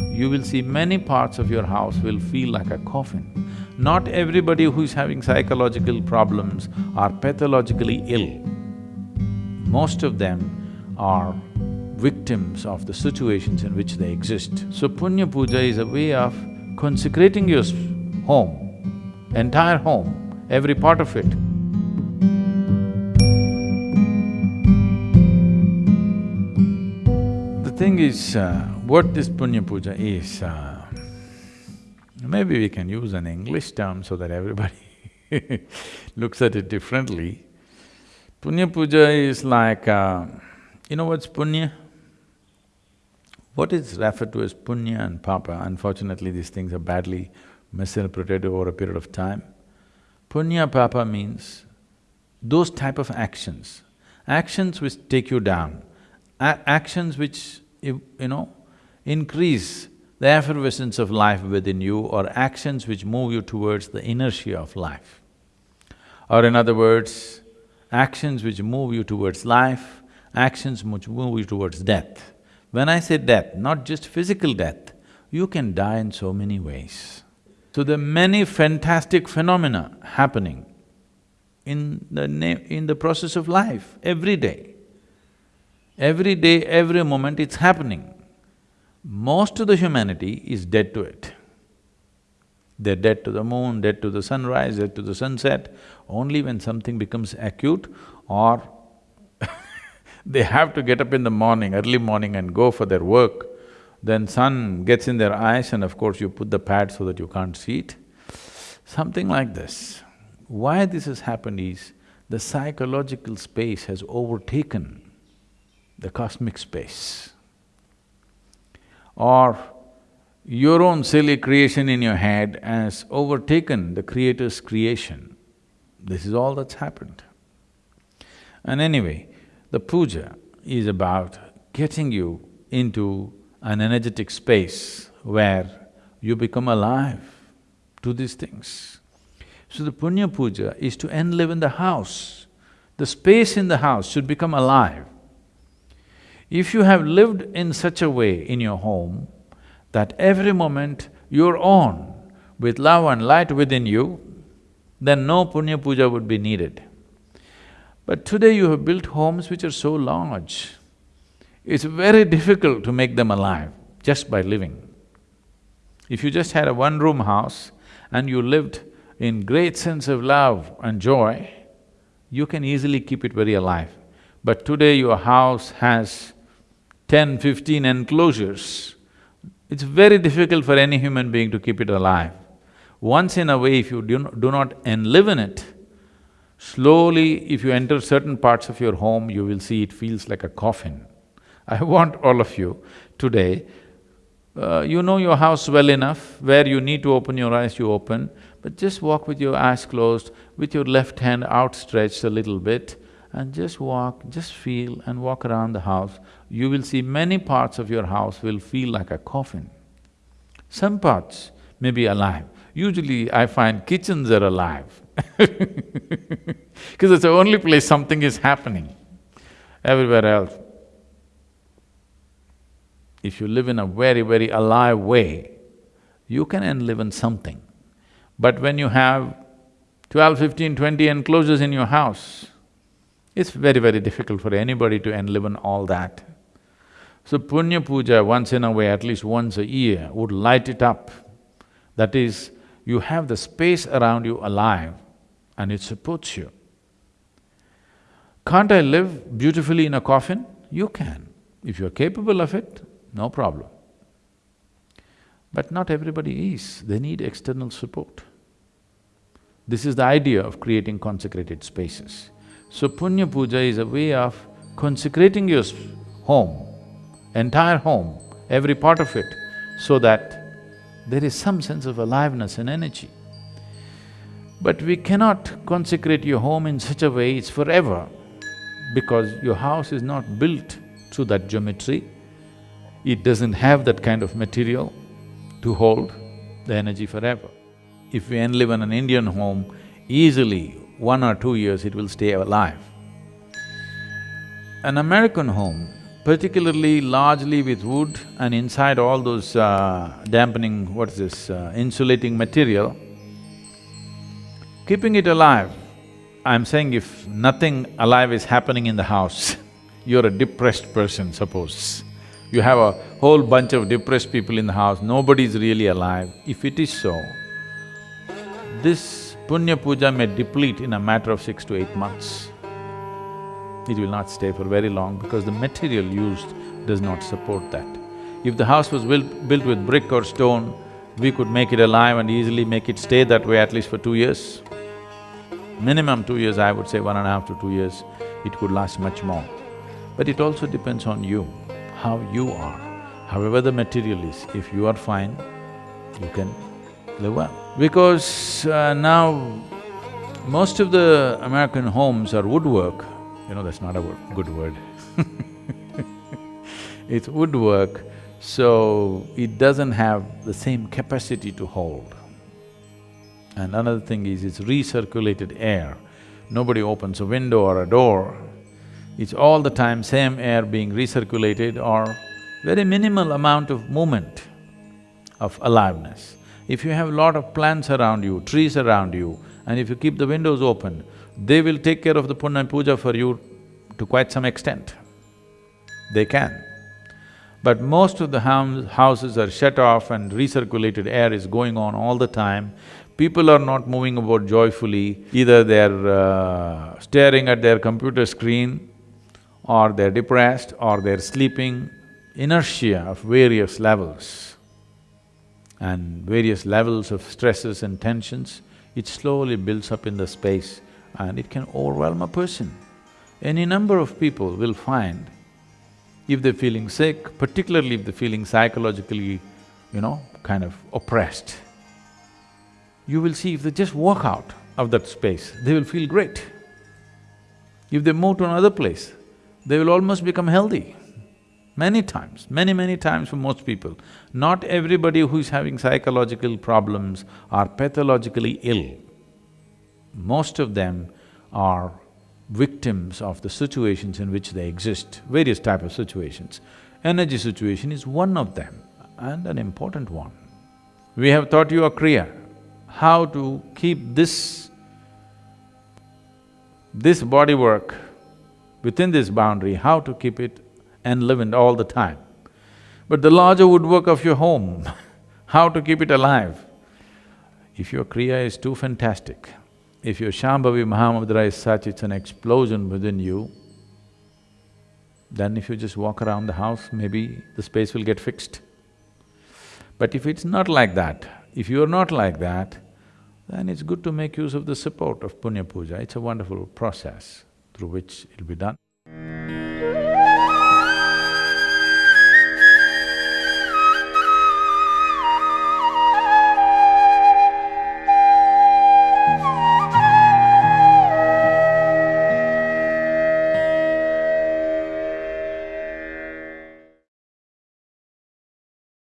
you will see many parts of your house will feel like a coffin. Not everybody who is having psychological problems are pathologically ill. Most of them are victims of the situations in which they exist. So Punya Puja is a way of consecrating your home, entire home, every part of it. The thing is, uh, what this Punya Puja is, uh, maybe we can use an English term so that everybody looks at it differently. Punya Puja is like, uh, you know what's punya? What is referred to as punya and papa, unfortunately these things are badly misinterpreted over a period of time. Punya papa means those type of actions, actions which take you down, actions which, you, you know, increase the effervescence of life within you or actions which move you towards the inertia of life. Or in other words, actions which move you towards life, actions which move you towards death. When I say death, not just physical death, you can die in so many ways. So are many fantastic phenomena happening in the in the process of life, every day. Every day, every moment it's happening. Most of the humanity is dead to it. They're dead to the moon, dead to the sunrise, dead to the sunset. Only when something becomes acute or they have to get up in the morning, early morning and go for their work. Then sun gets in their eyes and of course you put the pad so that you can't see it. Something like this. Why this has happened is, the psychological space has overtaken the cosmic space. Or your own silly creation in your head has overtaken the Creator's creation. This is all that's happened. And anyway, the puja is about getting you into an energetic space where you become alive to these things. So the punya puja is to enliven the house. The space in the house should become alive. If you have lived in such a way in your home that every moment you're on with love and light within you, then no punya puja would be needed. But today you have built homes which are so large, it's very difficult to make them alive just by living. If you just had a one-room house and you lived in great sense of love and joy, you can easily keep it very alive. But today your house has ten, fifteen enclosures, it's very difficult for any human being to keep it alive. Once in a way, if you do not, enlive in it, Slowly, if you enter certain parts of your home, you will see it feels like a coffin. I want all of you today, uh, you know your house well enough, where you need to open your eyes, you open, but just walk with your eyes closed, with your left hand outstretched a little bit, and just walk, just feel and walk around the house. You will see many parts of your house will feel like a coffin. Some parts may be alive. Usually I find kitchens are alive because it's the only place something is happening. Everywhere else, if you live in a very, very alive way, you can enliven something. But when you have 12, 15, 20 enclosures in your house, it's very, very difficult for anybody to enliven all that. So Punya Puja once in a way, at least once a year, would light it up. That is, you have the space around you alive and it supports you. Can't I live beautifully in a coffin? You can. If you're capable of it, no problem. But not everybody is, they need external support. This is the idea of creating consecrated spaces. So Punya Puja is a way of consecrating your home, entire home, every part of it, so that there is some sense of aliveness and energy. But we cannot consecrate your home in such a way it's forever, because your house is not built through that geometry. It doesn't have that kind of material to hold the energy forever. If we live in an Indian home, easily one or two years it will stay alive. An American home particularly largely with wood and inside all those uh, dampening, what is this, uh, insulating material, keeping it alive, I'm saying if nothing alive is happening in the house, you're a depressed person, suppose. You have a whole bunch of depressed people in the house, nobody's really alive. If it is so, this punya puja may deplete in a matter of six to eight months. It will not stay for very long because the material used does not support that. If the house was built, built with brick or stone, we could make it alive and easily make it stay that way at least for two years. Minimum two years, I would say one and a half to two years, it could last much more. But it also depends on you, how you are. However the material is, if you are fine, you can live well. Because uh, now, most of the American homes are woodwork, you know, that's not a good word It's woodwork, so it doesn't have the same capacity to hold. And another thing is, it's recirculated air. Nobody opens a window or a door, it's all the time same air being recirculated or very minimal amount of movement of aliveness. If you have a lot of plants around you, trees around you, and if you keep the windows open, they will take care of the puja for you to quite some extent. They can. But most of the houses are shut off and recirculated air is going on all the time. People are not moving about joyfully, either they're uh, staring at their computer screen or they're depressed or they're sleeping. Inertia of various levels and various levels of stresses and tensions, it slowly builds up in the space and it can overwhelm a person. Any number of people will find if they're feeling sick, particularly if they're feeling psychologically, you know, kind of oppressed, you will see if they just walk out of that space, they will feel great. If they move to another place, they will almost become healthy. Many times, many, many times for most people. Not everybody who is having psychological problems are pathologically ill. Most of them are victims of the situations in which they exist, various type of situations. Energy situation is one of them and an important one. We have taught you a Kriya, how to keep this… this body work within this boundary, how to keep it enlivened all the time. But the larger woodwork of your home, how to keep it alive? If your Kriya is too fantastic, if your Shambhavi Mahamudra is such, it's an explosion within you, then if you just walk around the house, maybe the space will get fixed. But if it's not like that, if you're not like that, then it's good to make use of the support of Punya Puja. It's a wonderful process through which it'll be done.